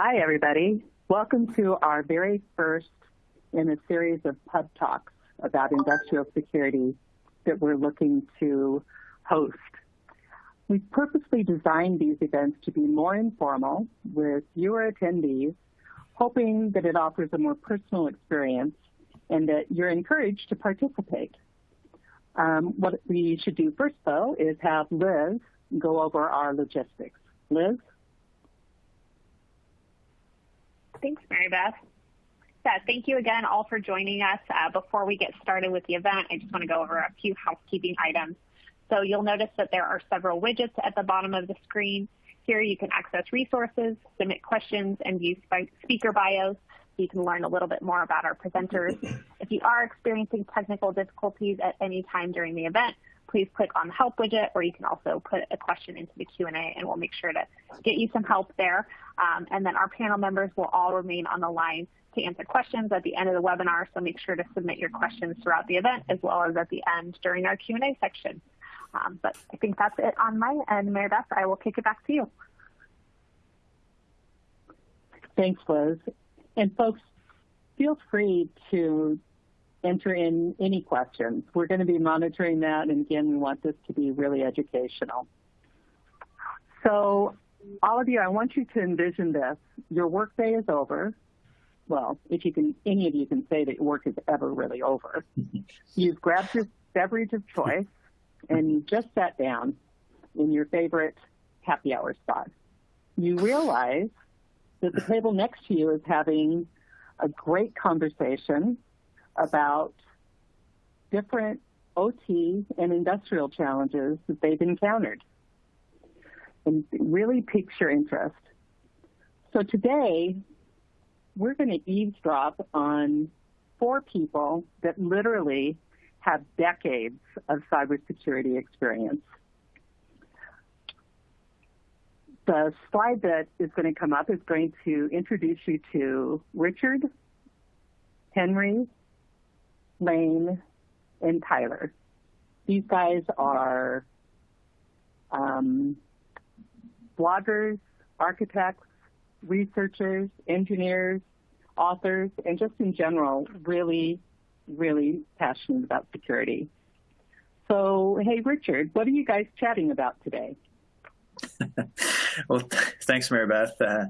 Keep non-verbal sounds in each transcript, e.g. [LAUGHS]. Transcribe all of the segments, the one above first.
Hi, everybody. Welcome to our very first in a series of pub talks about industrial security that we're looking to host. We've purposely designed these events to be more informal with fewer attendees, hoping that it offers a more personal experience and that you're encouraged to participate. Um, what we should do first, though, is have Liz go over our logistics. Liz? Thanks, Mary Beth. Yeah, thank you again all for joining us. Uh, before we get started with the event, I just want to go over a few housekeeping items. So you'll notice that there are several widgets at the bottom of the screen. Here you can access resources, submit questions, and view speaker bios so you can learn a little bit more about our presenters. [LAUGHS] If you are experiencing technical difficulties at any time during the event, please click on the help widget or you can also put a question into the Q&A and we'll make sure to get you some help there. Um, and then our panel members will all remain on the line to answer questions at the end of the webinar, so make sure to submit your questions throughout the event as well as at the end during our Q&A section. Um, but I think that's it on my end. Mary Beth, I will kick it back to you. Thanks, Liz. And folks, feel free to enter in any questions. We're going to be monitoring that, and again, we want this to be really educational. So all of you, I want you to envision this. Your workday is over. Well, if you can, any of you can say that your work is ever really over. [LAUGHS] You've grabbed your beverage of choice, and you just sat down in your favorite happy hour spot. You realize that the table next to you is having a great conversation about different OT and industrial challenges that they've encountered and really piques your interest. So today, we're going to eavesdrop on four people that literally have decades of cybersecurity experience. The slide that is going to come up is going to introduce you to Richard, Henry, Lane, and Tyler. These guys are um, bloggers, architects, researchers, engineers, authors, and just in general, really, really passionate about security. So, hey, Richard, what are you guys chatting about today? [LAUGHS] well, thanks, Mary Beth. Uh,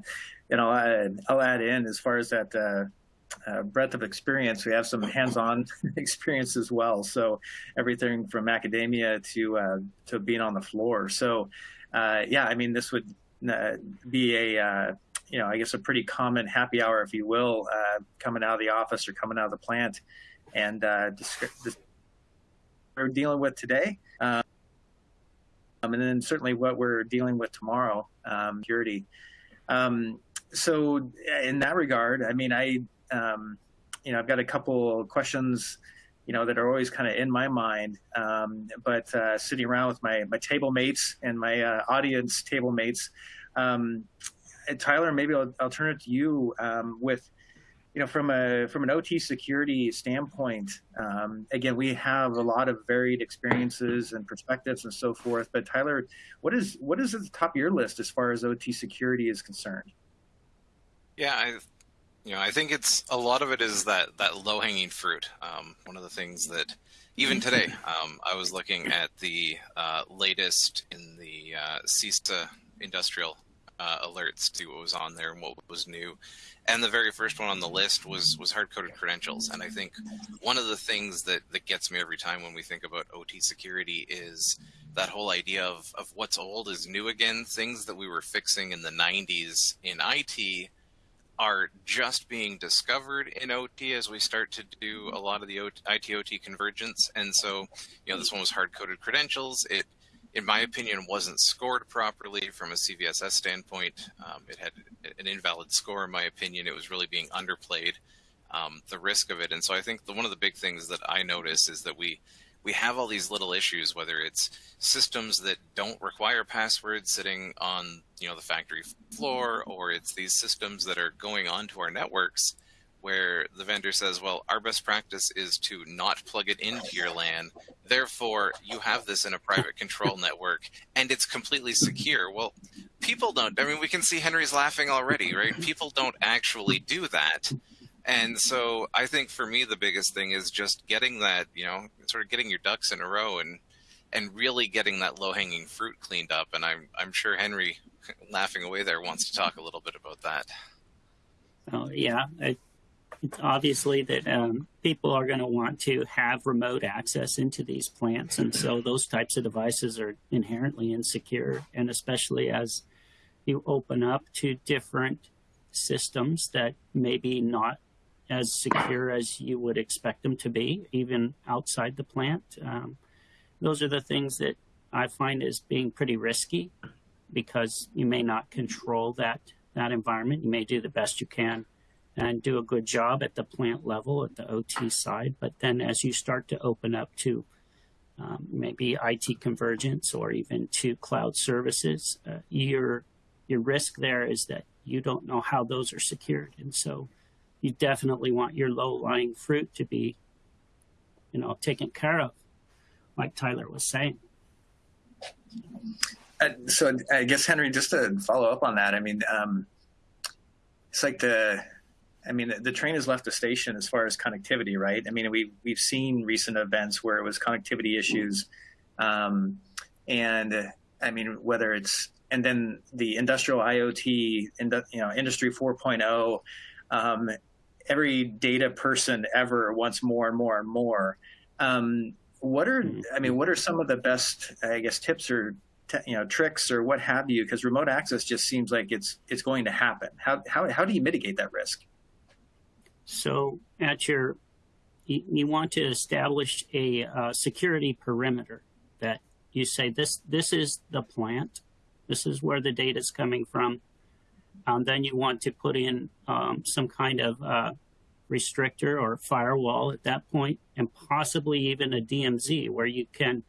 you know, I, will add in as far as that uh, uh, breadth of experience. We have some hands-on [LAUGHS] experience as well. So everything from academia to uh, to being on the floor. So uh, yeah, I mean, this would uh, be a uh, you know, I guess a pretty common happy hour, if you will, uh, coming out of the office or coming out of the plant, and we're dealing with today. Um, and then certainly what we're dealing with tomorrow, um, security. Um, so in that regard, I mean, I um, you know, I've got a couple questions, you know, that are always kind of in my mind. Um, but uh, sitting around with my my table mates and my uh, audience table mates, um, Tyler, maybe I'll, I'll, turn it to you um, with, you know, from a from an OT security standpoint. Um, again, we have a lot of varied experiences and perspectives and so forth. But Tyler, what is what is at the top of your list as far as OT security is concerned? Yeah, I you know, I think it's a lot of it is that that low hanging fruit. Um, one of the things that even today, um, I was looking at the uh, latest in the uh, CISA industrial uh, alerts to what was on there and what was new. And the very first one on the list was was hard coded credentials. And I think one of the things that that gets me every time when we think about OT security is that whole idea of of what's old is new again. Things that we were fixing in the 90s in IT are just being discovered in OT as we start to do a lot of the IT OT convergence. And so, you know, this one was hard coded credentials. It, in my opinion, wasn't scored properly from a CVSS standpoint. Um, it had an invalid score, in my opinion. It was really being underplayed, um, the risk of it. And so I think the, one of the big things that I notice is that we we have all these little issues, whether it's systems that don't require passwords sitting on you know the factory floor, or it's these systems that are going onto our networks where the vendor says, well, our best practice is to not plug it into your LAN. Therefore, you have this in a private control [LAUGHS] network and it's completely secure. Well, people don't. I mean, we can see Henry's laughing already, right? People don't actually do that. And so I think for me, the biggest thing is just getting that, you know, sort of getting your ducks in a row and and really getting that low hanging fruit cleaned up. And I'm I'm sure Henry, [LAUGHS] laughing away there, wants to talk a little bit about that. Oh yeah, it, it's obviously that um, people are going to want to have remote access into these plants, and so those types of devices are inherently insecure, and especially as you open up to different systems that maybe not as secure as you would expect them to be, even outside the plant. Um, those are the things that I find as being pretty risky because you may not control that that environment. You may do the best you can and do a good job at the plant level at the OT side, but then as you start to open up to um, maybe IT convergence or even to cloud services, uh, your your risk there is that you don't know how those are secured, and so you definitely want your low lying fruit to be, you know, taken care of, like Tyler was saying. Uh, so I guess Henry, just to follow up on that, I mean, um, it's like the, I mean, the, the, train has left the station as far as connectivity, right? I mean, we we've seen recent events where it was connectivity issues, um, and I mean, whether it's and then the industrial IoT, you know, Industry 4.0. Um, every data person ever wants more and more and more. Um, what are mm-hmm. I mean, what are some of the best, I guess, tips or you know tricks or what have you? Because remote access just seems like it's it's going to happen. How how how do you mitigate that risk? So at your you, you want to establish a uh, security perimeter that you say this this is the plant, this is where the data is coming from. Um, then you want to put in um, some kind of uh, restrictor or firewall at that point, and possibly even a DMZ where you can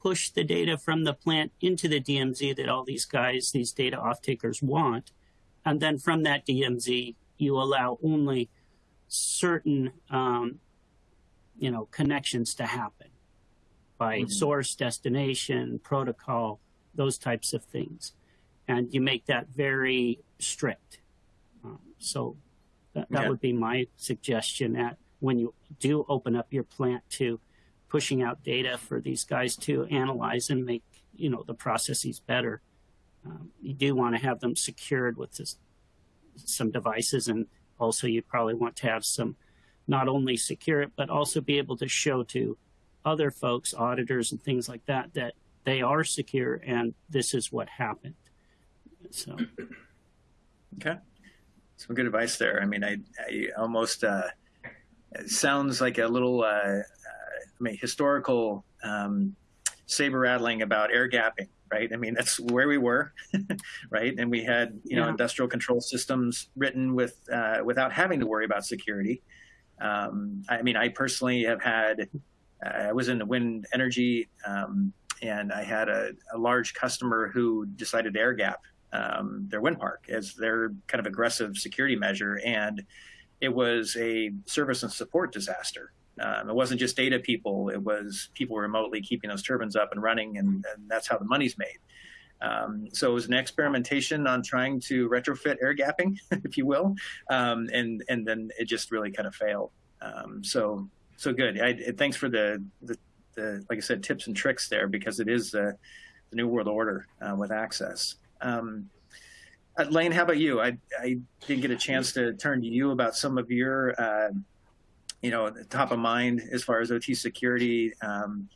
push the data from the plant into the DMZ that all these guys, these data off takers want. And then from that DMZ, you allow only certain, um, you know, connections to happen by mm-hmm. source, destination, protocol, those types of things. And you make that very strict. Um, so that, that would be my suggestion at when you do open up your plant to pushing out data for these guys to analyze and make you know the processes better. Um, you do want to have them secured with this, some devices, and also you probably want to have some not only secure it but also be able to show to other folks, auditors and things like that, that they are secure and this is what happened. So. [CLEARS THROAT] Okay some good advice there. I mean, I, I almost uh, sounds like a little uh, uh, I mean, historical um, saber rattling about air gapping, right? I mean, that's where we were, [LAUGHS] right? And we had you know industrial control systems written with uh, without having to worry about security. Um, I mean, I personally have had. Uh, I was in the wind energy, um, and I had a, a large customer who decided to air gap um, their wind park as their kind of aggressive security measure. And it was a service and support disaster. Um, it wasn't just data people, it was people remotely keeping those turbines up and running, and, and that's how the money's made. Um, so it was an experimentation on trying to retrofit air gapping, [LAUGHS] if you will, um, and and then it just really kind of failed. Um, so so good. I, thanks for the, the, the like I said tips and tricks there because it is uh, the new world order uh, with access. Um, uh, Lane, how about you? I, I didn't get a chance to turn to you about some of your, uh, you know, top of mind as far as OT security. Um,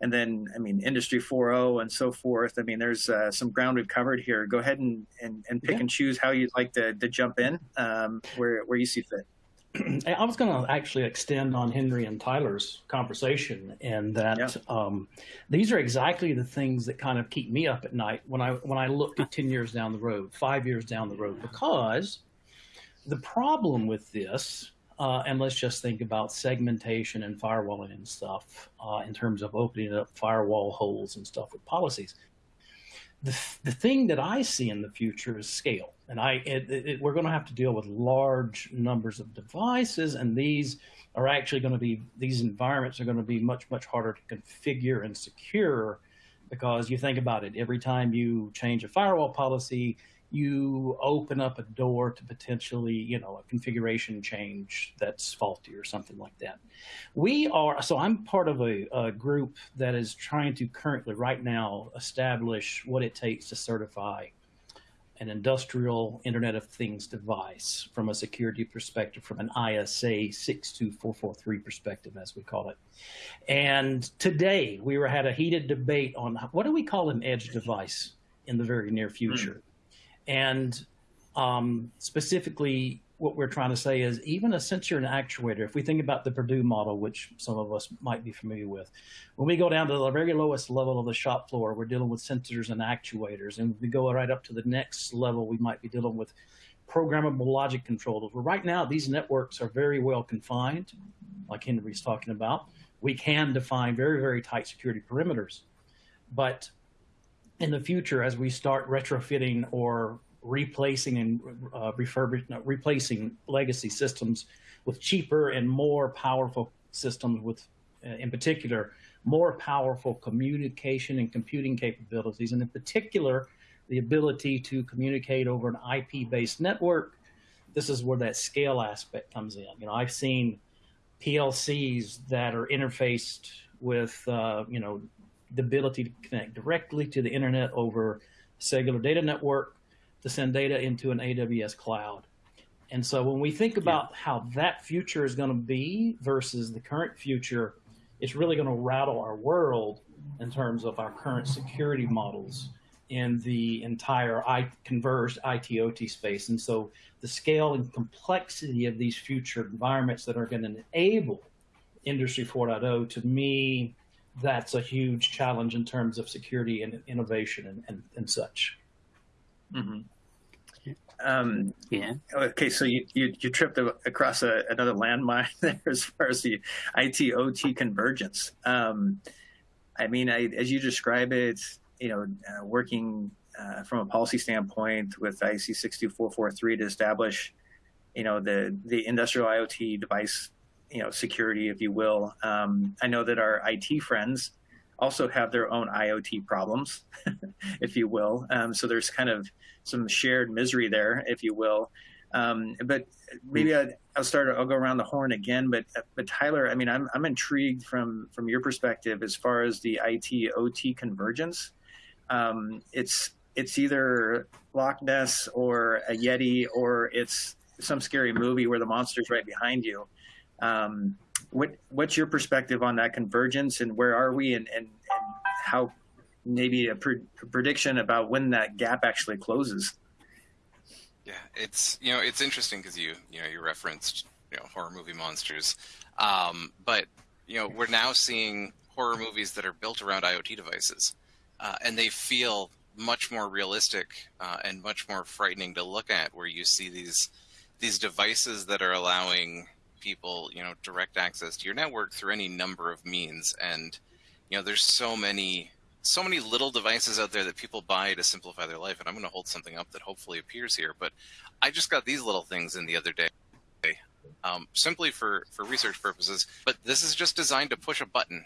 and then, I mean, Industry 4.0 and so forth. I mean, there's uh, some ground we've covered here. Go ahead and, and, and pick yeah. and choose how you'd like to, to jump in um, where, where you see fit. [CLEARS THROAT] I was going to actually extend on Henry and Tyler's conversation, and that yeah. um, these are exactly the things that kind of keep me up at night when I when I look at ten years down the road, five years down the road, because the problem with this, uh, and let's just think about segmentation and firewalling and stuff uh, in terms of opening up firewall holes and stuff with policies. The, the thing that I see in the future is scale. And I, it, it, we're going to have to deal with large numbers of devices, and these are actually going to be, these environments are going to be much, much harder to configure and secure because you think about it, every time you change a firewall policy, you open up a door to potentially, you know, a configuration change that's faulty or something like that. We are, so I'm part of a, a, group that is trying to currently, right now, establish what it takes to certify an industrial Internet of Things device from a security perspective, from an ISA 62443 perspective, as we call it. And today we were had a heated debate on what do we call an edge device in the very near future. Mm. And um, specifically, what we're trying to say is even a sensor and actuator, if we think about the Purdue model, which some of us might be familiar with, when we go down to the very lowest level of the shop floor, we're dealing with sensors and actuators. And we go right up to the next level, we might be dealing with programmable logic controllers. Well, right now, these networks are very well confined, like Henry's talking about. We can define very, very tight security perimeters. But in the future as we start retrofitting or replacing and uh, refurbishing, no, replacing legacy systems with cheaper and more powerful systems with, uh, in particular, more powerful communication and computing capabilities, and in particular, the ability to communicate over an IP-based network. This is where that scale aspect comes in. You know, I've seen PLCs that are interfaced with, uh, you know, the ability to connect directly to the internet over cellular data network to send data into an AWS cloud. And so when we think about yeah. how that future is going to be versus the current future, it's really going to rattle our world in terms of our current security models in the entire I, converged IT/OT space. And so the scale and complexity of these future environments that are going to enable Industry 4.0 to me that's a huge challenge in terms of security and innovation and, and, and such. Mm-hmm. Um, yeah. Okay, so you, you, you tripped across a, another landmine [LAUGHS] there as far as the IT OT convergence. Um, I mean, I, as you describe it, you know, uh, working uh, from a policy standpoint with IC 62443 to establish, you know, the the industrial IoT device you know security, if you will. Um, I know that our IT friends also have their own IoT problems, [LAUGHS] if you will. Um, so there's kind of some shared misery there, if you will. Um, but maybe I, will start. I'll go around the horn again. But but Tyler, I mean, I'm I'm intrigued from from your perspective as far as the IT OT convergence. Um, it's it's either Loch Ness or a Yeti or it's some scary movie where the monster's right behind you. Um, what what's your perspective on that convergence, and where are we, and and, and how maybe a, pre prediction about when that gap actually closes? Yeah, it's you know it's interesting because you you know you referenced you know horror movie monsters, um, but you know we're now seeing horror movies that are built around IoT devices, uh, and they feel much more realistic uh, and much more frightening to look at. Where you see these these devices that are allowing people, you know, direct access to your network through any number of means. And, you know, there's so many, so many little devices out there that people buy to simplify their life. And I'm going to hold something up that hopefully appears here. But I just got these little things in the other day. Um, simply for, for research purposes, but this is just designed to push a button.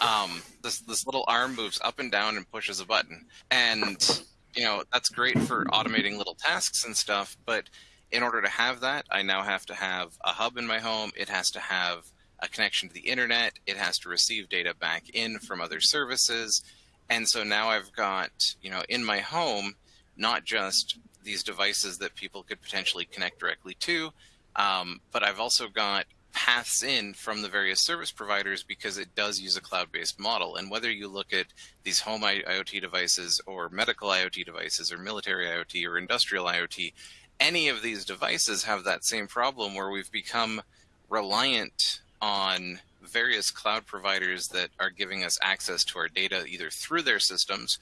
Um, this this little arm moves up and down and pushes a button, and you know that's great for automating little tasks and stuff. But in order to have that, I now have to have a hub in my home. It has to have a connection to the internet. It has to receive data back in from other services. And so now I've got, you know, in my home, not just these devices that people could potentially connect directly to, um, but I've also got paths in from the various service providers because it does use a cloud-based model. And whether you look at these home IoT devices or medical IoT devices or military IoT or industrial IoT, any of these devices have that same problem where we've become reliant on various cloud providers that are giving us access to our data either through their systems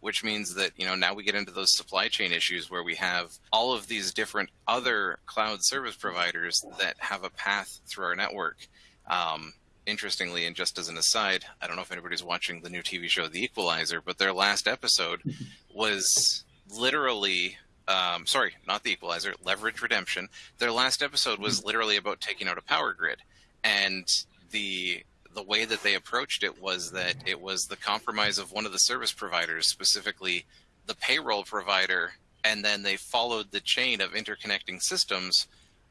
which means that you know now we get into those supply chain issues where we have all of these different other cloud service providers that have a path through our network. Um, interestingly and just as an aside i don't know if anybody's watching the new tv show the equalizer but their last episode [LAUGHS] was literally um, sorry, not the Equalizer, Leverage Redemption. Their last episode was literally about taking out a power grid, and the the way that they approached it was that it was the compromise of one of the service providers, specifically the payroll provider, and then they followed the chain of interconnecting systems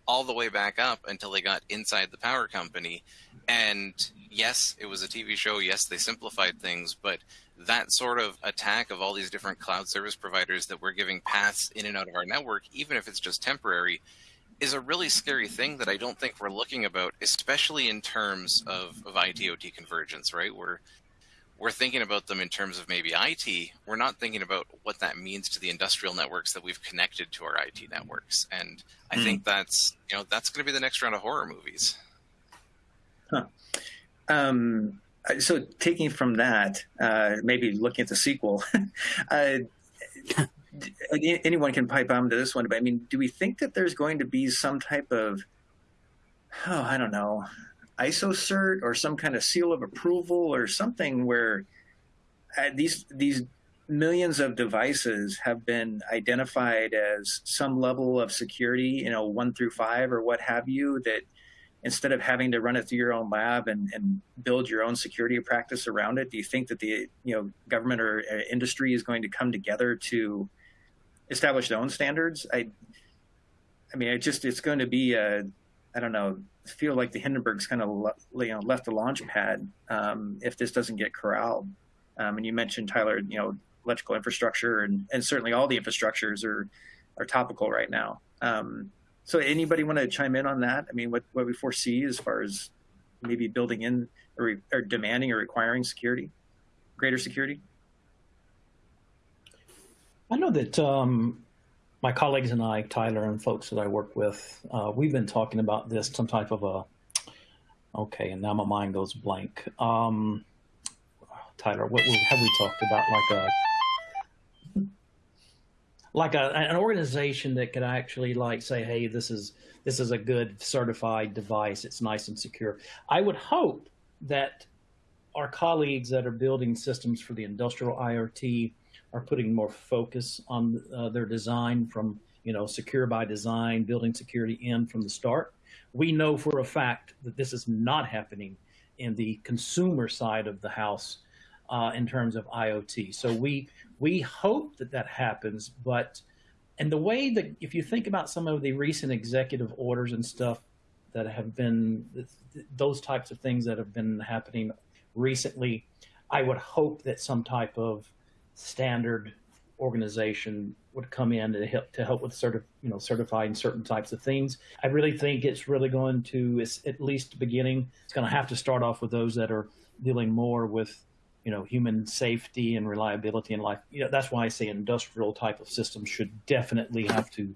all the way back up until they got inside the power company. And yes, it was a TV show. Yes, they simplified things, but that sort of attack of all these different cloud service providers that we're giving paths in and out of our network, even if it's just temporary, is a really scary thing that I don't think we're looking about, especially in terms of, of IT/OT convergence. Right? We're we're thinking about them in terms of maybe IT. We're not thinking about what that means to the industrial networks that we've connected to our IT networks. And I mm. think that's you know that's going to be the next round of horror movies. Huh. Um, so taking from that, uh, maybe looking at the sequel, [LAUGHS] uh, anyone can pipe on to this one. But I mean, do we think that there's going to be some type of, oh, I don't know, ISO cert or some kind of seal of approval or something where uh, these these millions of devices have been identified as some level of security, you know, one through five or what have you, that instead of having to run it through your own lab and, and build your own security practice around it, do you think that the you know government or uh, industry is going to come together to establish their own standards? I, I mean, it just it's going to be a, I don't know, feel like the Hindenburg's kind of you know left the launch pad um, if this doesn't get corralled. Um, and you mentioned Tyler, you know, electrical infrastructure and, and certainly all the infrastructures are are topical right now. Um, so anybody want to chime in on that? I mean, what, what we foresee as far as maybe building in or, or demanding or requiring security, greater security? I know that um, my colleagues and I, Tyler and folks that I work with, uh, we've been talking about this, some type of a, okay, and now my mind goes blank. Um, Tyler, what have we talked about? Like a like a, an organization that could actually like say, hey, this is this is a good certified device. It's nice and secure. I would hope that our colleagues that are building systems for the industrial IoT are putting more focus on uh, their design from you know secure by design, building security in from the start. We know for a fact that this is not happening in the consumer side of the house uh, in terms of IoT. So we we hope that that happens, but and the way that if you think about some of the recent executive orders and stuff that have been those types of things that have been happening recently, I would hope that some type of standard organization would come in to help to help with certi- you know certifying certain types of things. I really think it's really going to, it's at least beginning, it's going to have to start off with those that are dealing more with you know, human safety and reliability in life. You know, that's why I say industrial type of systems should definitely have to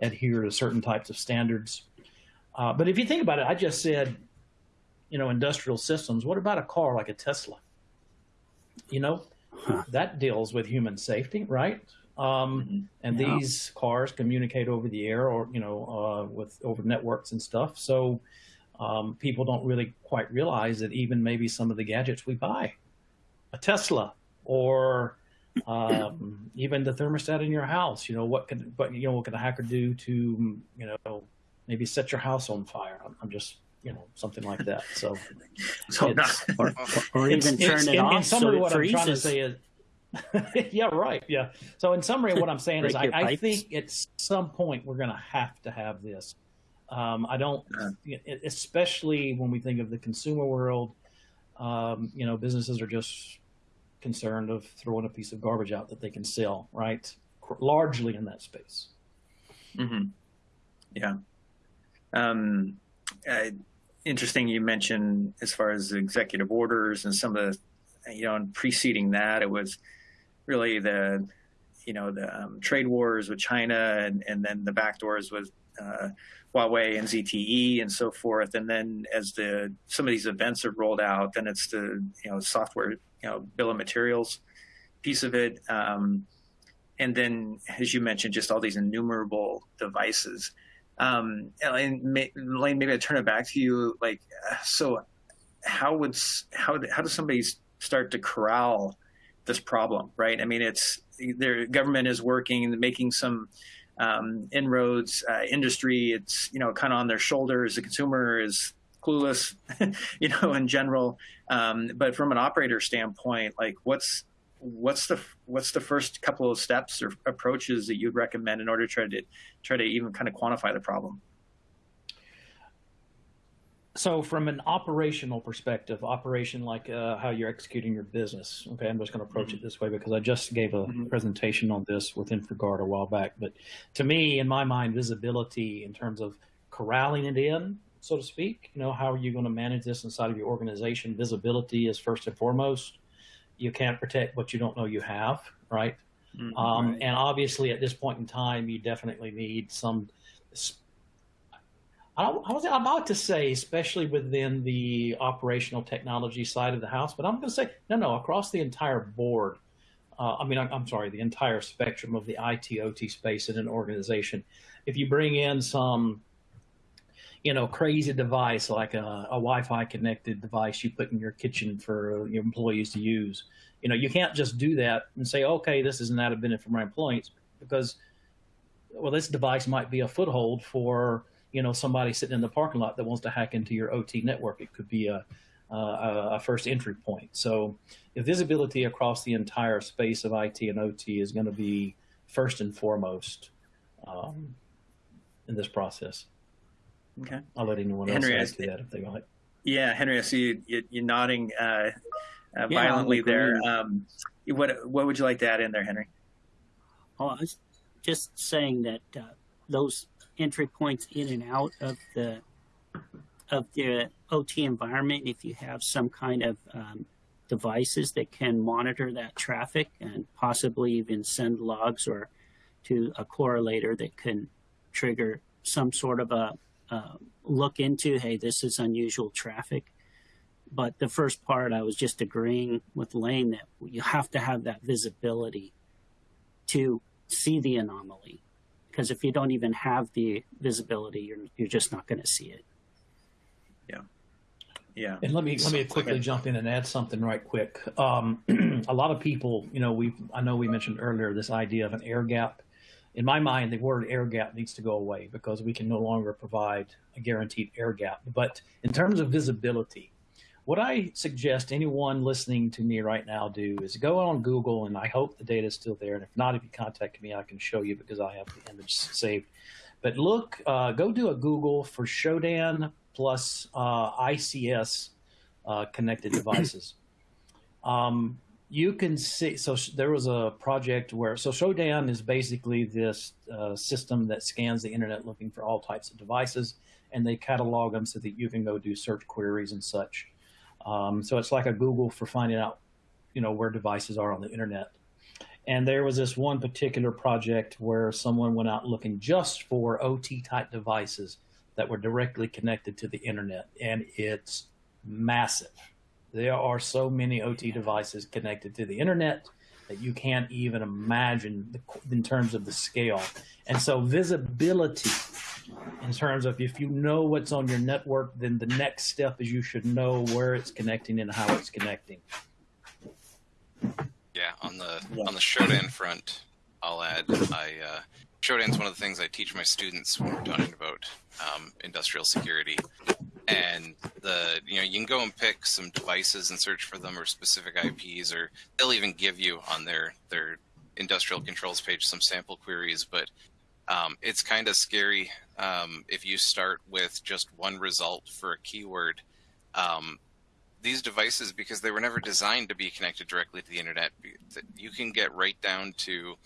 adhere to certain types of standards. Uh, but if you think about it, I just said, you know, industrial systems. What about a car like a Tesla? You know, huh. that deals with human safety, right? Um, mm-hmm. and yeah. these cars communicate over the air or, you know, uh, with over networks and stuff. So um, people don't really quite realize that even maybe some of the gadgets we buy a Tesla or um, even the thermostat in your house. You know what could, but you know what could a hacker do to you know maybe set your house on fire? I'm, I'm just you know something like that. So, [LAUGHS] so or, or, even turn it in, off. In summary, so what freezes. I'm trying to say is. [LAUGHS] yeah, right. Yeah. So, in summary, what I'm saying is, I, I, think at some point we're going to have to have this. Um, I don't, especially when we think of the consumer world. Um, you know, businesses are just concerned of throwing a piece of garbage out that they can sell, right? Largely in that space. Mm-hmm. Yeah. Um, interesting you mentioned as far as executive orders and some of the, you know, and preceding that, it was really the, you know, the um, trade wars with China and, and then the backdoors with uh, Huawei and ZTE and so forth. And then as the some of these events are rolled out, then it's the you know software you know bill of materials piece of it, um, and then as you mentioned, just all these innumerable devices. Um, and Lane, maybe I turn it back to you. Like, so how would how how does somebody start to corral this problem? Right? I mean, it's their government is working, making some um, inroads. Uh, industry, it's you know kind of on their shoulders. The consumer is clueless, [LAUGHS] you know, in general. Um, but from an operator standpoint, like what's what's the what's the first couple of steps or approaches that you'd recommend in order to try to try to even kind of quantify the problem? So, from an operational perspective, operation like uh, how you're executing your business. Okay, I'm just going to approach mm-hmm. it this way because I just gave a mm-hmm. presentation on this with InfraGard a while back. But to me, in my mind, visibility in terms of corralling it in, so to speak, you know, how are you going to manage this inside of your organization? Visibility is first and foremost. You can't protect what you don't know you have, right? Mm-hmm, um, right. And obviously, at this point in time, you definitely need some I, I was about to say, especially within the operational technology side of the house, but I'm going to say, no, no, across the entire board. Uh, I mean, I'm, I'm, sorry, the entire spectrum of the IT OT space in an organization. If you bring in some, you know, crazy device like a, a Wi-Fi connected device you put in your kitchen for your employees to use, you know, you can't just do that and say, okay, this is not a benefit for my employees because, well, this device might be a foothold for you know somebody sitting in the parking lot that wants to hack into your OT network. It could be a a, first entry point. So visibility across the entire space of IT and OT is going to be first and foremost um, in this process. Okay. I'll let anyone Henry, else add to that if they like. Yeah, Henry, I see you, you, are nodding uh, uh, yeah, violently there. Um, what what would you like to add in there, Henry? Oh, I was just saying that uh, those entry points in and out of the of the OT environment. If you have some kind of um, devices that can monitor that traffic and possibly even send logs or to a correlator that can trigger some sort of a uh, look into, hey, this is unusual traffic. But the first part, I was just agreeing with Lane that you have to have that visibility to see the anomaly because if you don't even have the visibility, you're you're just not going to see it. Yeah, yeah. And let me let me quickly jump in and add something right quick. Um, [CLEARS THROAT] a lot of people, you know, we I know we mentioned earlier this idea of an air gap. In my mind, the word air gap needs to go away because we can no longer provide a guaranteed air gap. But in terms of visibility, what I suggest anyone listening to me right now do is go on Google, and I hope the data is still there. And if not, if you contact me, I can show you because I have the image saved. But look, uh, go do a Google for Shodan plus uh, ICS uh, connected devices. Um, you can see, so there was a project where, so Shodan is basically this uh, system that scans the internet looking for all types of devices, and they catalog them so that you can go do search queries and such. Um, so it's like a Google for finding out, you know, where devices are on the internet. And there was this one particular project where someone went out looking just for OT type devices that were directly connected to the internet. And it's massive. There are so many OT devices connected to the internet that you can't even imagine the, in terms of the scale. And so visibility in terms of if you know what's on your network, then the next step is you should know where it's connecting and how it's connecting. Yeah, on the yeah. on the Shodan front, I'll add I uh, Shodan's one of the things I teach my students when we're talking about um, industrial security. And the you know you can go and pick some devices and search for them or specific IPs, or they'll even give you on their their industrial controls page some sample queries. But um, it's kind of scary um, if you start with just one result for a keyword. Um, these devices, because they were never designed to be connected directly to the internet, you can get right down to.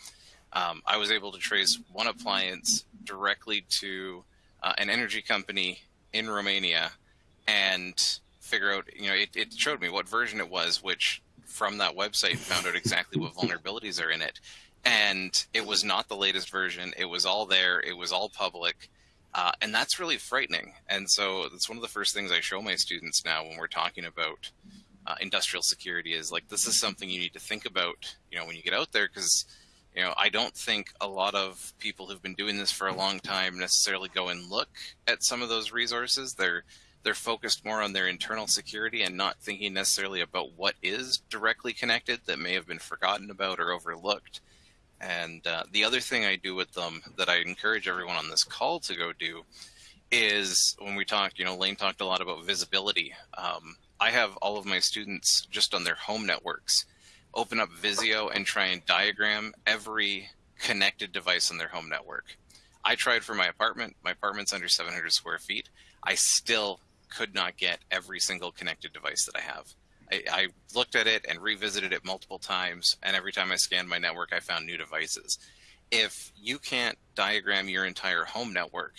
Um, I was able to trace one appliance directly to uh, an energy company in Romania and figure out, you know, it, it showed me what version it was, which from that website found out exactly what [LAUGHS] vulnerabilities are in it and it was not the latest version. It was all there. It was all public. Uh, and that's really frightening. And so that's one of the first things I show my students now when we're talking about uh, industrial security is like, this is something you need to think about, you know, when you get out there, because, you know, I don't think a lot of people who've been doing this for a long time necessarily go and look at some of those resources. They're, they're focused more on their internal security and not thinking necessarily about what is directly connected that may have been forgotten about or overlooked. And uh, the other thing I do with them that I encourage everyone on this call to go do is when we talk, you know, Lane talked a lot about visibility. Um, I have all of my students just on their home networks open up Visio and try and diagram every connected device on their home network. I tried for my apartment. My apartment's under 700 square feet. I still could not get every single connected device that I have. I, I, looked at it and revisited it multiple times, and every time I scanned my network, I found new devices. If you can't diagram your entire home network,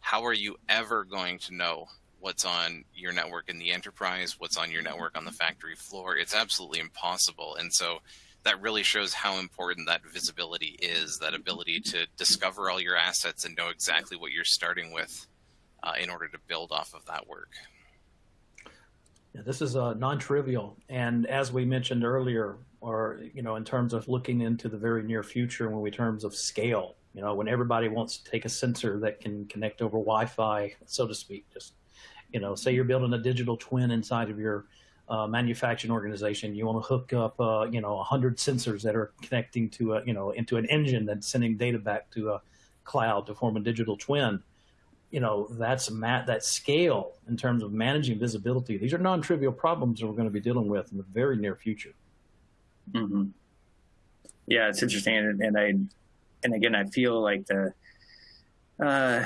how are you ever going to know what's on your network in the enterprise, what's on your network on the factory floor? It's absolutely impossible. And so that really shows how important that visibility is, that ability to discover all your assets and know exactly what you're starting with uh, in order to build off of that work. Yeah, this is uh, non-trivial, and as we mentioned earlier, or you know, in terms of looking into the very near future, when we terms of scale, you know, when everybody wants to take a sensor that can connect over Wi-Fi, so to speak, just you know, say you're building a digital twin inside of your uh, manufacturing organization, you want to hook up, uh, you know, 100 sensors that are connecting to a, you know, into an engine that's sending data back to a cloud to form a digital twin you know that's that scale in terms of managing visibility these are non-trivial problems that we're going to be dealing with in the very near future mm-hmm. yeah it's interesting and, and, i and again i feel like the uh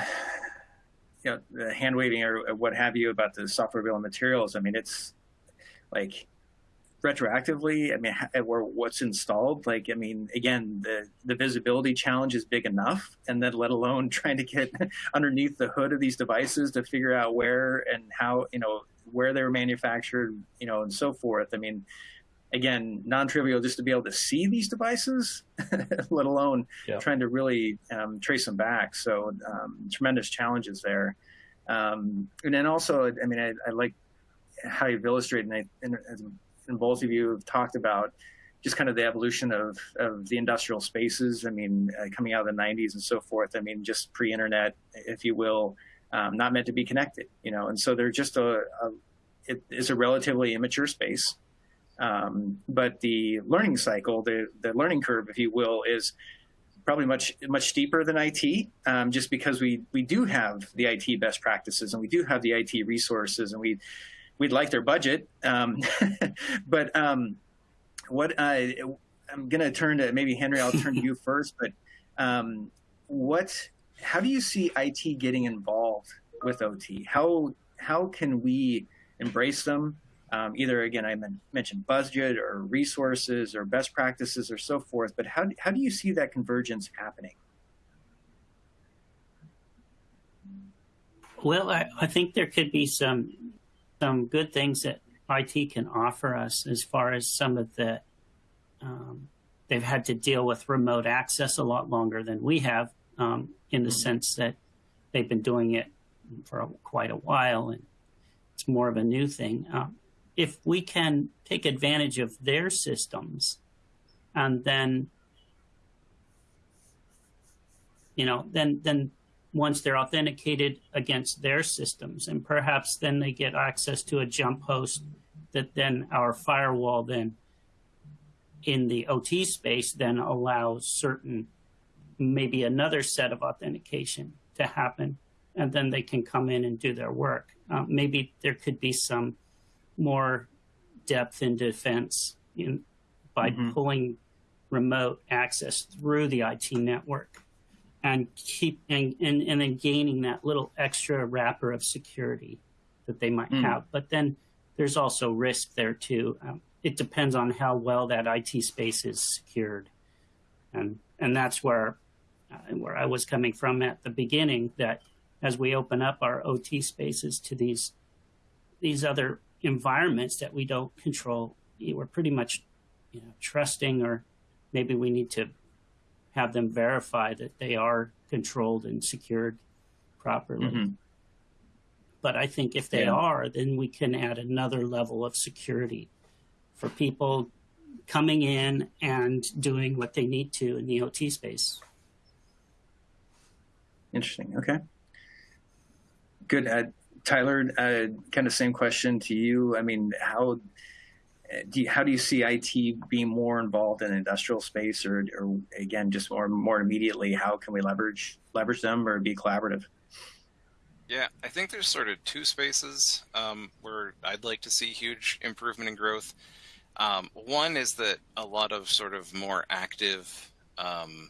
you know the hand waving or what have you about the software bill of materials i mean it's like retroactively, I mean, or what's installed, like, I mean, again, the, the visibility challenge is big enough, and then let alone [LAUGHS] trying to get underneath the hood of these devices to figure out where and how, you know, where they were manufactured, you know, and so forth. I mean, again, non-trivial just to be able to see these devices, [LAUGHS] let alone yeah. trying to really um, trace them back. So um, tremendous challenges there. Um, and then also, I mean, I, I like how you've illustrated, and, I, and and both of you have talked about just kind of the evolution of, of the industrial spaces. I mean, uh, coming out of the 90s and so forth. I mean, just pre-internet, if you will, um, not meant to be connected, you know. And so they're just a, a it is a relatively immature space. Um, but the learning cycle, the the learning curve, if you will, is probably much much steeper than IT, um, just because we we do have the IT best practices and we do have the IT resources and we we'd like their budget. Um, [LAUGHS] but um, what I, I'm going to turn to maybe Henry. I'll turn to you [LAUGHS] first. But um, what? How do you see IT getting involved with OT? How how can we embrace them? Um, either again, I mentioned budget or resources or best practices or so forth. But how how do you see that convergence happening? Well, I, I think there could be some some good things that IT can offer us as far as some of the um, they've had to deal with remote access a lot longer than we have um, in the mm-hmm. sense that they've been doing it for a, quite a while and it's more of a new thing. Um, if we can take advantage of their systems and then you know then then once they're authenticated against their systems. And perhaps then they get access to a jump host that then our firewall then in the OT space then allows certain, maybe another set of authentication to happen. And then they can come in and do their work. Uh, maybe there could be some more depth in defense in, by mm-hmm. pulling remote access through the IT network and keep and, and, and then gaining that little extra wrapper of security that they might mm. have. But then there's also risk there too. Um, it depends on how well that IT space is secured, and and that's where uh, where I was coming from at the beginning. That as we open up our OT spaces to these these other environments that we don't control, we're pretty much you know trusting, or maybe we need to have them verify that they are controlled and secured properly. Mm-hmm. But I think if they yeah. are, then we can add another level of security for people coming in and doing what they need to in the OT space. Interesting. Okay. Good. Tyler, uh, kind of same question to you. I mean, how do you, how do you see IT being more involved in industrial space, or, or again, just more more immediately, how can we leverage leverage them or be collaborative? Yeah, I think there's sort of two spaces um, where I'd like to see huge improvement in growth. Um, one is that a lot of sort of more active um,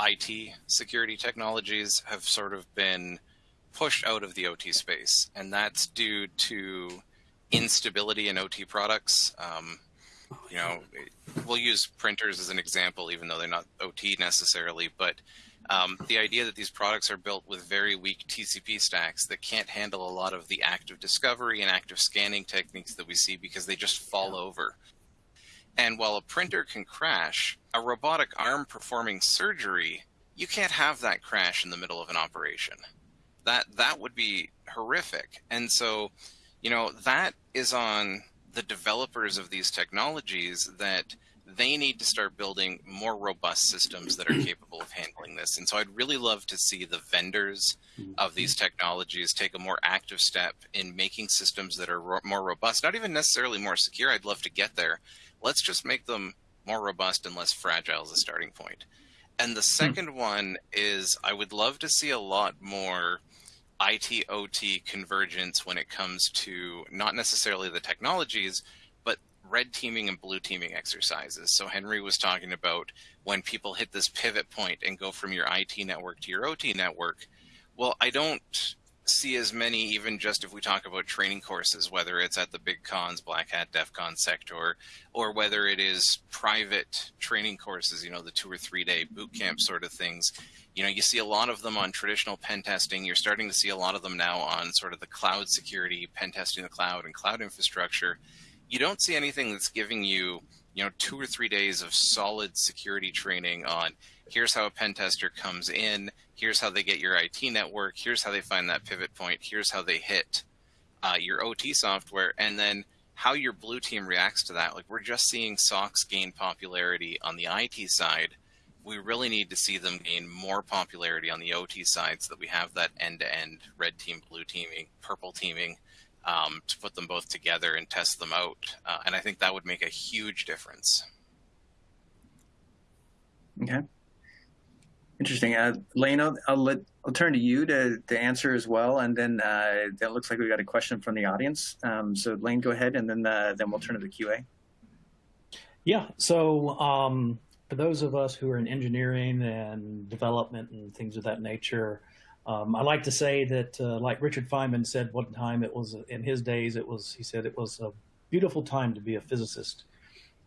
IT security technologies have sort of been pushed out of the OT space, and that's due to instability in OT products. Um, you know, we'll use printers as an example, even though they're not OT necessarily, but um, the idea that these products are built with very weak TCP stacks that can't handle a lot of the active discovery and active scanning techniques that we see because they just fall over. And while a printer can crash, a robotic arm performing surgery, you can't have that crash in the middle of an operation. That that would be horrific. And so you know, that is on the developers of these technologies that they need to start building more robust systems that are [CLEARS THROAT] capable of handling this. And so I'd really love to see the vendors of these technologies take a more active step in making systems that are ro more robust, not even necessarily more secure. I'd love to get there. Let's just make them more robust and less fragile as a starting point. And the hmm. second one is I would love to see a lot more IT OT convergence when it comes to not necessarily the technologies, but red teaming and blue teaming exercises. So Henry was talking about when people hit this pivot point and go from your IT network to your OT network. Well, I don't see as many, even just if we talk about training courses, whether it's at the big cons, Black Hat, DEF CON SecTor, or whether it is private training courses, you know, the two or three day boot camp sort of things you know, you see a lot of them on traditional pen testing. You're starting to see a lot of them now on sort of the cloud security, pen testing the cloud and cloud infrastructure. You don't see anything that's giving you, you know, two or three days of solid security training on here's how a pen tester comes in, here's how they get your IT network, here's how they find that pivot point, here's how they hit uh, your OT software, and then how your blue team reacts to that. Like we're just seeing SOCs gain popularity on the IT side we really need to see them gain more popularity on the OT side so that we have that end-to-end red team, blue teaming, purple teaming um, to put them both together and test them out. Uh, and I think that would make a huge difference. Okay. Interesting. Uh, Lane, I'll, I'll, let, I'll turn to you to, to answer as well. And then uh, it looks like we got a question from the audience. Um, so Lane, go ahead, and then uh, then we'll turn to the QA. Yeah. So um, for those of us who are in engineering and development and things of that nature, um, I like to say that, uh, like Richard Feynman said one time, it was in his days, it was, he said it was a beautiful time to be a physicist.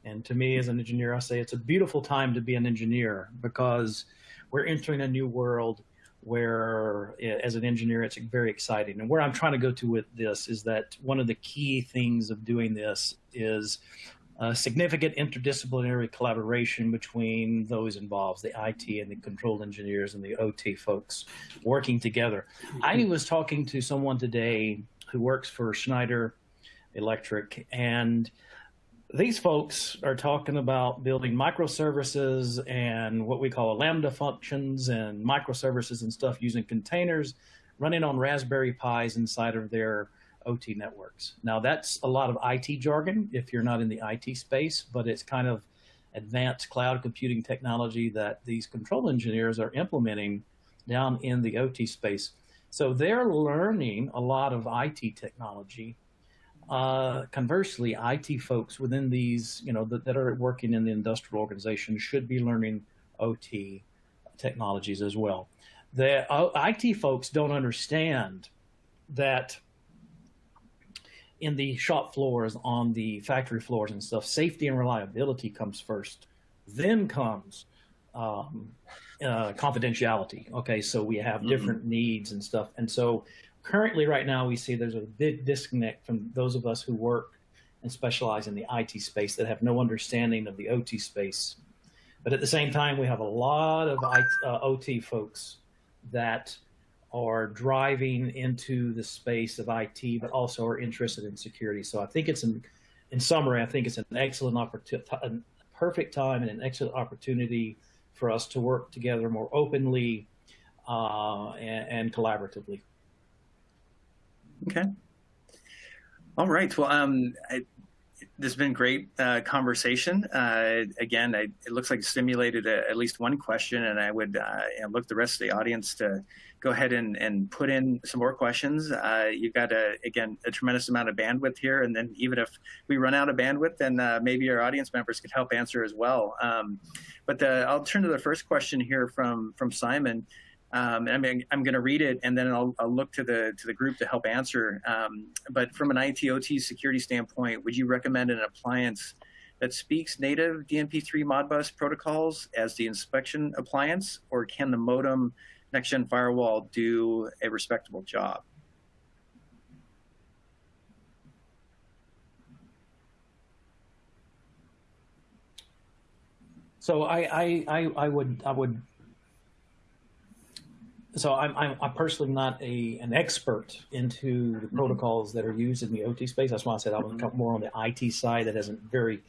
And to me as an engineer, I say it's a beautiful time to be an engineer because we're entering a new world where as an engineer, it's very exciting. And where I'm trying to go to with this is that one of the key things of doing this is uh, significant interdisciplinary collaboration between those involved, the IT and the control engineers and the OT folks working together. I was talking to someone today who works for Schneider Electric, and these folks are talking about building microservices and what we call Lambda functions and microservices and stuff using containers running on Raspberry Pis inside of their OT networks. Now that's a lot of IT jargon if you're not in the IT space, but it's kind of advanced cloud computing technology that these control engineers are implementing down in the OT space. So they're learning a lot of IT technology. Uh, conversely, IT folks within these, you know, that, that are working in the industrial organization should be learning OT technologies as well. The uh, IT folks don't understand that in the shop floors, on the factory floors and stuff, safety and reliability comes first. Then comes um, uh, confidentiality. Okay, so we have mm-hmm. different mm-hmm. needs and stuff. And so currently right now we see there's a big disconnect from those of us who work and specialize in the IT space that have no understanding of the OT space. But at the same time, we have a lot of IT, uh, OT folks that are driving into the space of IT, but also are interested in security. So I think it's an, in summary, I think it's an excellent opportunity, a perfect time and an excellent opportunity for us to work together more openly uh, and, and, collaboratively. Okay. All right. Well, um, I, this has been great uh, conversation. Uh, again, I, it looks like it stimulated a, at least one question, and I would uh, look the rest of the audience to go ahead and, and put in some more questions. Uh, you've got, a, again, a tremendous amount of bandwidth here, and then even if we run out of bandwidth, then uh, maybe our audience members could help answer as well. Um, but the, I'll turn to the first question here from, from Simon. Um, I mean, I'm going to read it and then I'll, I'll, look to the to the group to help answer. Um, but from an ITOT security standpoint, would you recommend an appliance that speaks native DNP3 Modbus protocols as the inspection appliance, or can the modem next-gen firewall do a respectable job? So I, I, I, I would I would so I'm, I'm, I'm, personally not a an expert into the mm-hmm. protocols that are used in the OT space. That's why I said I was mm-hmm. more on the IT side that has a very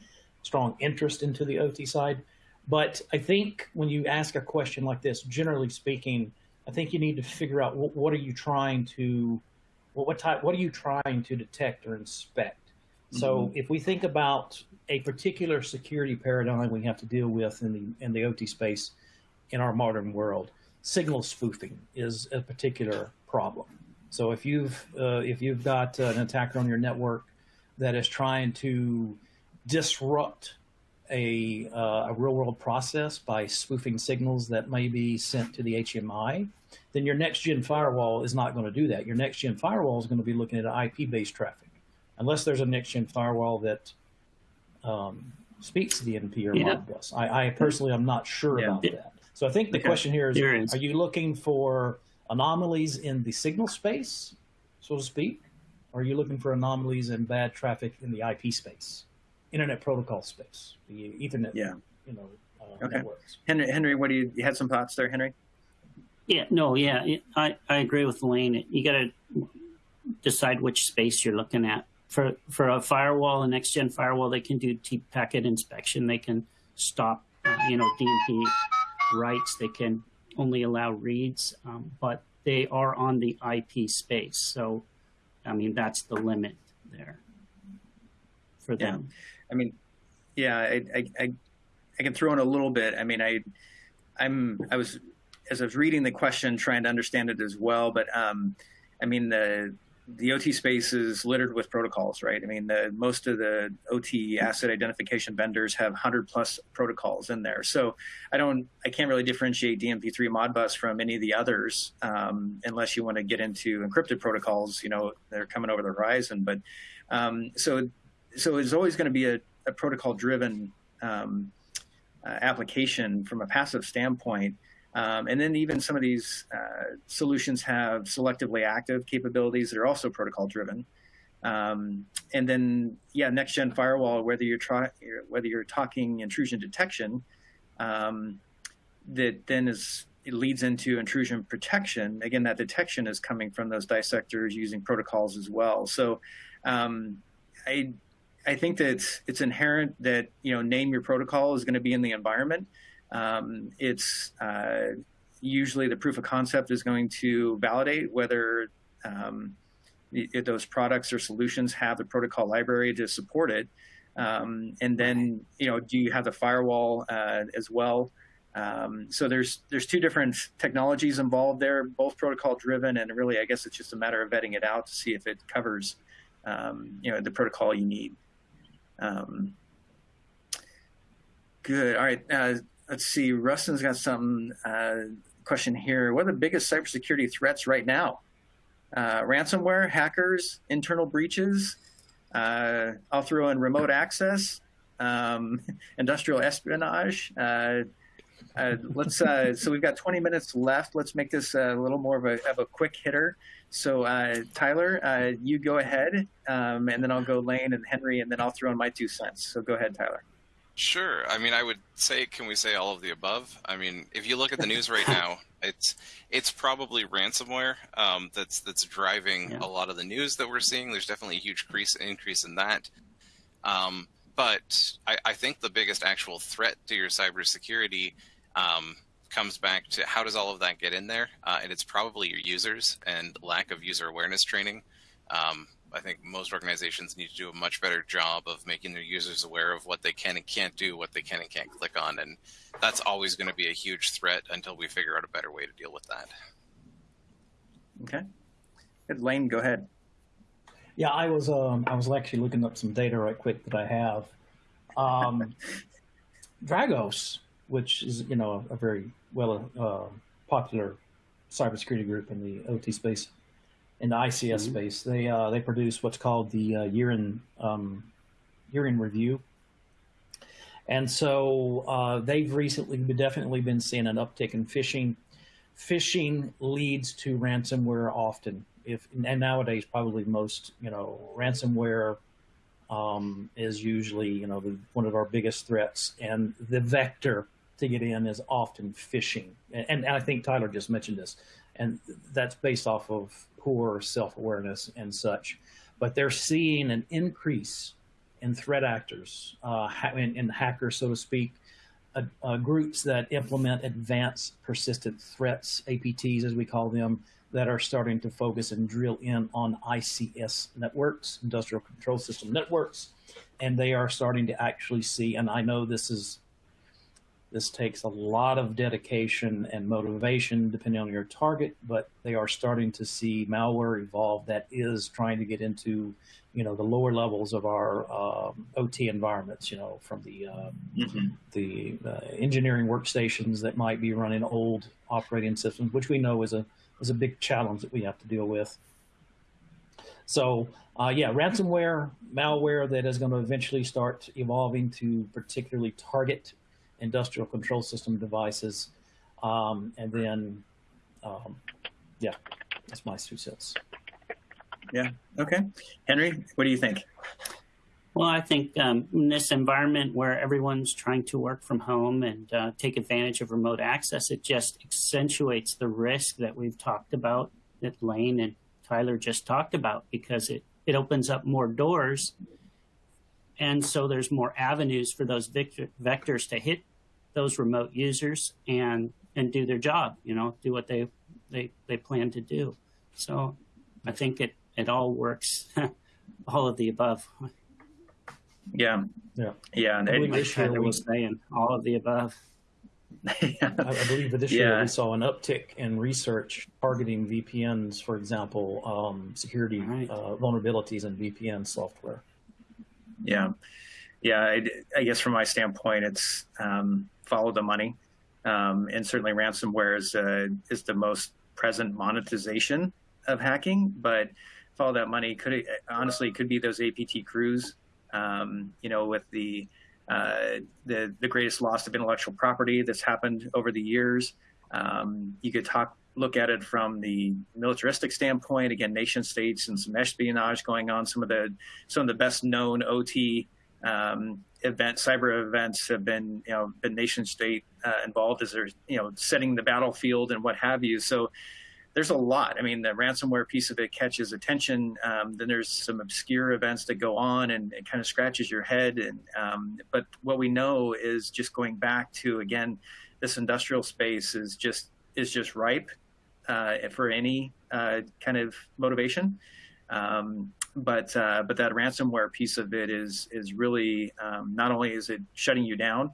strong interest into the OT side. But I think when you ask a question like this, generally speaking, I think you need to figure out what, what are you trying to, what, what type, what are you trying to detect or inspect? So mm-hmm. if we think about a particular security paradigm we have to deal with in the in the OT space in our modern world, signal spoofing is a particular problem. So if you've uh, if you've got uh, an attacker on your network that is trying to disrupt a, uh, a real world process by spoofing signals that may be sent to the HMI, then your next gen firewall is not going to do that. Your next gen firewall is going to be looking at IP based traffic, unless there's a next gen firewall that um, speaks DNP or yeah. Modbus. I, I personally am not sure yeah. about that. So I think the okay. question here is, is, are you looking for anomalies in the signal space, so to speak? Or are you looking for anomalies in bad traffic in the IP space, internet protocol space, the Ethernet, yeah. you know, uh, okay. networks? Henry, Henry, what do you, you had some thoughts there, Henry? Yeah, no, yeah, I, I agree with Lane. You got to decide which space you're looking at. For for a firewall, a next gen firewall, they can do deep packet inspection. They can stop, uh, you know, DNP writes, they can only allow reads, um, but they are on the IP space. So, I mean, that's the limit there for them. Yeah. I mean, yeah, I, I, I, I can throw in a little bit. I mean, I, I'm, I was, as I was reading the question, trying to understand it as well, but, um, I mean, the, the OT space is littered with protocols, right? I mean, the, most of the OT asset identification vendors have 100 plus protocols in there. So I don't, I can't really differentiate DNP3 Modbus from any of the others um, unless you want to get into encrypted protocols, you know, they're coming over the horizon. But um, so, so it's always going to be a, a protocol driven um, uh, application from a passive standpoint. Um, and then even some of these uh, solutions have selectively active capabilities that are also protocol driven. Um, and then, yeah, next gen firewall, whether you're whether you're talking intrusion detection, um, that then is it leads into intrusion protection. Again, that detection is coming from those dissectors using protocols as well. So, um, I I think that it's, it's inherent that you know name your protocol is going to be in the environment. Um, it's uh, usually the proof of concept is going to validate whether um, those products or solutions have the protocol library to support it. Um, and then, you know, do you have the firewall uh, as well? Um, so there's there's two different technologies involved there, both protocol driven, and really, I guess it's just a matter of vetting it out to see if it covers, um, you know, the protocol you need. Um, good. All right. Uh, let's see. Rustin's got some uh, question here. What are the biggest cybersecurity threats right now? Uh, ransomware, hackers, internal breaches. Uh, I'll throw in remote access, um, [LAUGHS] industrial espionage. Uh, uh, let's. Uh, so we've got 20 minutes left. Let's make this a little more of a, of a quick hitter. So Tyler, you go ahead, um, and then I'll go Lane and Henry, and then I'll throw in my two cents. So go ahead, Tyler. Sure. I mean, I would say, can we say all of the above? I mean, if you look at the news right [LAUGHS] now, it's it's probably ransomware um, that's that's driving yeah. a lot of the news that we're seeing. There's definitely a huge increase increase in that. Um, but I, I, think the biggest actual threat to your cybersecurity um, comes back to how does all of that get in there, uh, and it's probably your users and lack of user awareness training. I think most organizations need to do a much better job of making their users aware of what they can and can't do, what they can and can't click on, and that's always going to be a huge threat until we figure out a better way to deal with that. Okay. Good. Lane, go ahead. Yeah, I was um, I was actually looking up some data right quick that I have. Um, [LAUGHS] Dragos, which is you know a, a very well uh, popular cybersecurity group in the OT space, in the ICS mm-hmm. space, they uh, they produce what's called the uh, year in um, year in review, and so uh, they've recently definitely been seeing an uptick in phishing. Phishing leads to ransomware often. If and nowadays probably most you know ransomware um, is usually you know the, one of our biggest threats, and the vector to get in is often phishing. And, and I think Tyler just mentioned this, and that's based off of poor self-awareness and such. But they're seeing an increase in threat actors, uh, in, in hackers, so to speak, uh, uh, groups that implement advanced persistent threats, APTs as we call them, that are starting to focus and drill in on ICS networks, industrial control system networks, and they are starting to actually see. And I know this is this takes a lot of dedication and motivation depending on your target, but they are starting to see malware evolve that is trying to get into, you know, the lower levels of our um, OT environments. You know, from the uh, mm-hmm. the uh, engineering workstations that might be running old operating systems, which we know is a is a big challenge that we have to deal with. So, uh, yeah, ransomware, malware that is going to eventually start evolving to particularly target industrial control system devices. Um, and then, um, yeah, that's my two cents. Yeah. Okay. Henry, what do you think? Well, I think um, in this environment where everyone's trying to work from home and uh, take advantage of remote access, it just accentuates the risk that we've talked about, that Lane and Tyler just talked about, because it, it opens up more doors. And so there's more avenues for those vector, vectors to hit those remote users and and do their job, you know, do what they they they plan to do. So I think it it all works, [LAUGHS] all of the above. Yeah. Yeah. Yeah. And I this year was saying all of the above. yeah. [LAUGHS] I, I, believe that this year yeah. we saw an uptick in research targeting VPNs, for example, um, security right. uh, vulnerabilities in VPN software. Yeah. Yeah. I, I, guess from my standpoint, it's um, follow the money. Um, and certainly ransomware is, uh, is the most present monetization of hacking, but follow that money could honestly could be those APT crews um, you know, with the, uh, the, the greatest loss of intellectual property that's happened over the years. Um, you could talk, look at it from the militaristic standpoint. Again, nation states and some espionage going on. Some of the some of the best known OT um, events, cyber events, have been you know been nation state uh, involved as they're you know setting the battlefield and what have you. So there's a lot. I mean, the ransomware piece of it catches attention. Um, then there's some obscure events that go on, and it kind of scratches your head. And um, but what we know is just going back to again, this industrial space is just is just ripe uh, for any uh, kind of motivation. Um, but uh, but that ransomware piece of it is is really um, not only is it shutting you down,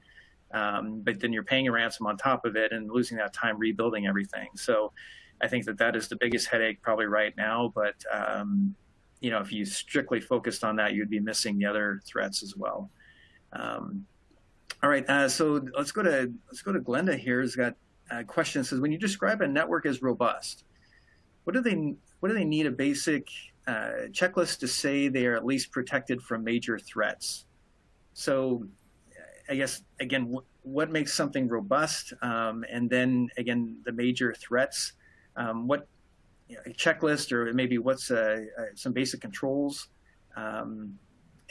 um, but then you're paying a ransom on top of it and losing that time rebuilding everything. So I think that that is the biggest headache probably right now. But um, you know, if you strictly focused on that, you'd be missing the other threats as well. Um, all right, uh, so let's go to let's go to Glenda here. Has got a question. Says when you describe a network as robust, what do they what do they need a basic uh, checklist to say they are at least protected from major threats? So, I guess again, what makes something robust, um, and then again the major threats um, what you know, a checklist or maybe what's uh, uh, some basic controls. Um,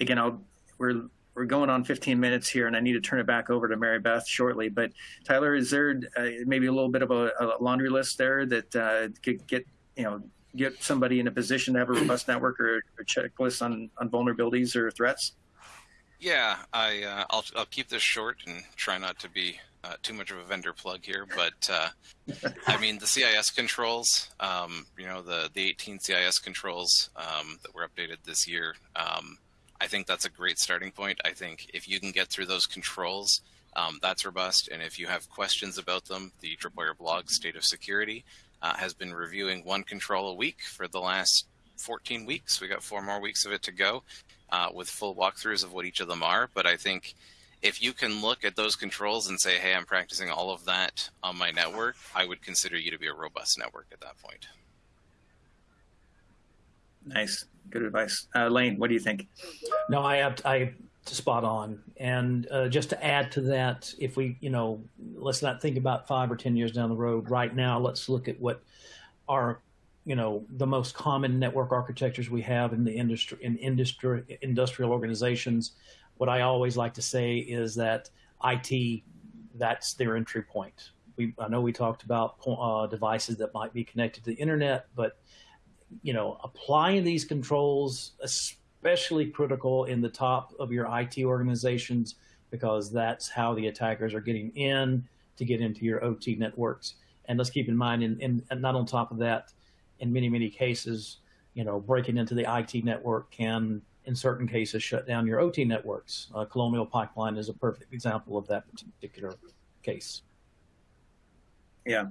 again, I'll, we're we're going on 15 minutes here, and I need to turn it back over to Mary Beth shortly. But Tyler, is there uh, maybe a little bit of a, a laundry list there that uh, could get you know get somebody in a position to have a robust network or a checklist on on vulnerabilities or threats? Yeah, I uh, I'll I'll keep this short and try not to be uh, too much of a vendor plug here, but uh, I [LAUGHS] mean the CIS controls, um, you know the the 18 CIS controls um, that were updated this year. Um, I think that's a great starting point. I think if you can get through those controls, um, that's robust. And if you have questions about them, the Tripwire blog, State of Security, uh, has been reviewing one control a week for the last 14 weeks. We got four more weeks of it to go uh, with full walkthroughs of what each of them are. But I think if you can look at those controls and say, hey, I'm practicing all of that on my network, I would consider you to be a robust network at that point. Nice. Good advice. Uh, Lane, what do you think? No, I have, I spot on. And uh, just to add to that, if we, you know, let's not think about five or 10 years down the road. Right now, let's look at what are, you know, the most common network architectures we have in the industry, in industry, industrial organizations. What I always like to say is that IT, that's their entry point. We, I know we talked about uh, devices that might be connected to the internet, but you know, applying these controls, especially critical in the top of your IT organizations, because that's how the attackers are getting in to get into your OT networks. And let's keep in mind, and, and, not on top of that, in many, many cases, you know, breaking into the IT network can, in certain cases, shut down your OT networks. Uh, Colonial Pipeline is a perfect example of that particular case. Yeah.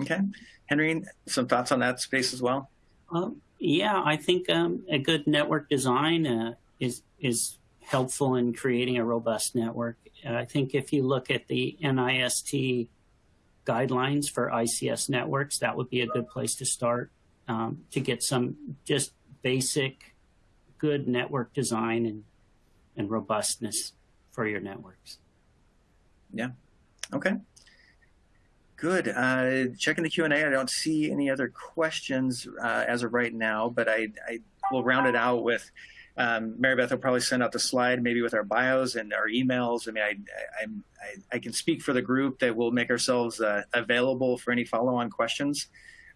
Okay. Henry, some thoughts on that space as well? Um, yeah, I think um, a good network design uh, is is helpful in creating a robust network. Uh, I think if you look at the NIST guidelines for ICS networks, that would be a good place to start um, to get some just basic good network design and, and robustness for your networks. Yeah. Okay. Good. Uh, checking the Q&A, I don't see any other questions uh, as of right now, but I, I will round it out with um, Mary Beth will probably send out the slide maybe with our bios and our emails. I mean, I, I, I, I can speak for the group that we'll make ourselves uh, available for any follow-on questions.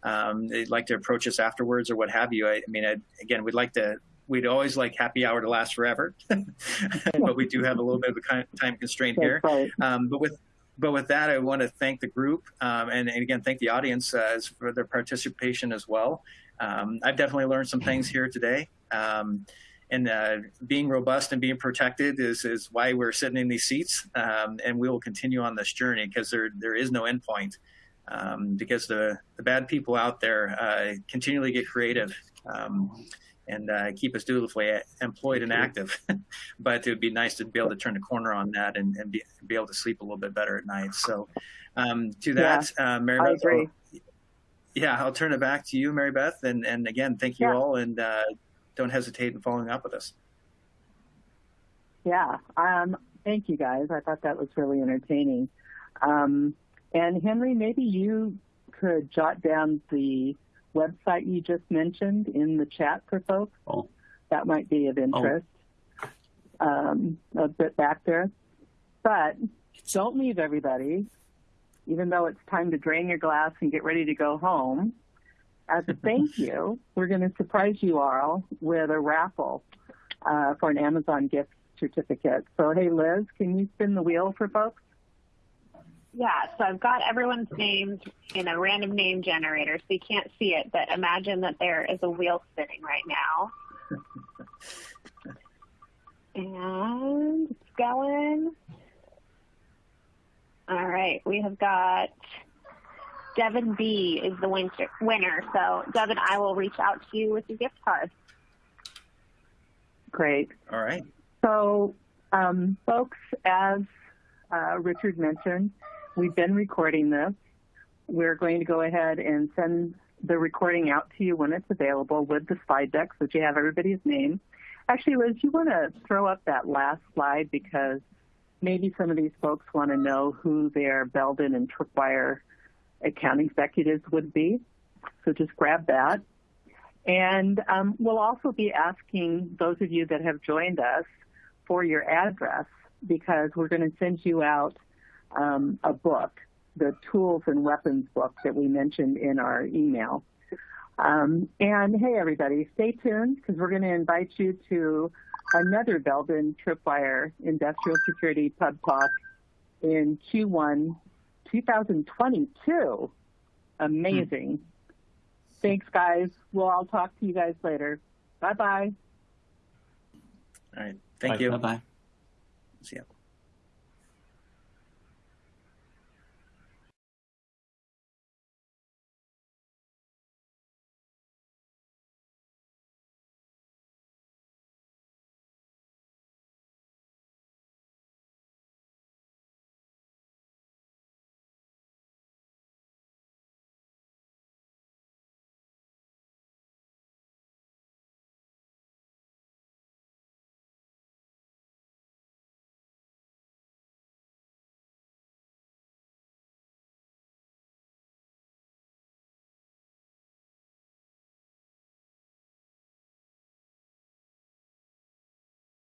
Um, they'd like to approach us afterwards or what have you. I, I mean, I, again, we'd like to, we'd always like happy hour to last forever, [LAUGHS] but we do have a little bit of a time constraint here. Um, but with but with that, I want to thank the group um, and, and, again, thank the audience uh, for their participation as well. Um, I've definitely learned some things here today. Um, and uh, being robust and being protected is, is why we're sitting in these seats. Um, and we will continue on this journey because there, there is no endpoint. Um, because the, the bad people out there uh, continually get creative um, and uh, keep us dutifully employed and active. [LAUGHS] but it would be nice to be able to turn the corner on that and, and be, be, able to sleep a little bit better at night. So, um, to that, yeah, uh, Mary I Beth, agree. I'll, yeah, I'll turn it back to you, Mary Beth. And, and again, thank you Yeah. all. And uh, don't hesitate in following up with us. Yeah. Um, thank you guys. I thought that was really entertaining. Um, and Henry, maybe you could jot down the website you just mentioned in the chat for folks. Oh. That might be of interest. Um, a bit back there. But don't leave everybody, even though it's time to drain your glass and get ready to go home. As a thank [LAUGHS] you, we're going to surprise you all with a raffle uh, for an Amazon gift certificate. So, hey, Liz, can you spin the wheel for folks? Yeah, so I've got everyone's names in a random name generator, so you can't see it, but imagine that there is a wheel spinning right now. [LAUGHS] and it's going. All right, we have got Devin B is the winter, winner. So, Devin, I will reach out to you with your gift card. Great. All right. So, um, folks, as uh, Richard mentioned, we've been recording this. We're going to go ahead and send the recording out to you when it's available with the slide deck so that you have everybody's name. Actually, Liz, you want to throw up that last slide because maybe some of these folks want to know who their Belden and Tripwire account executives would be. So just grab that. And um, we'll also be asking those of you that have joined us for your address because we're going to send you out um, a book, the tools and weapons book that we mentioned in our email. Um, and hey, everybody, stay tuned because we're going to invite you to another Belden Tripwire Industrial Security Pub Talk in Q1 2022. Amazing. Thanks, guys. Well, I'll talk to you guys later. Bye bye. All right. Thank Bye. you. Bye bye. See ya.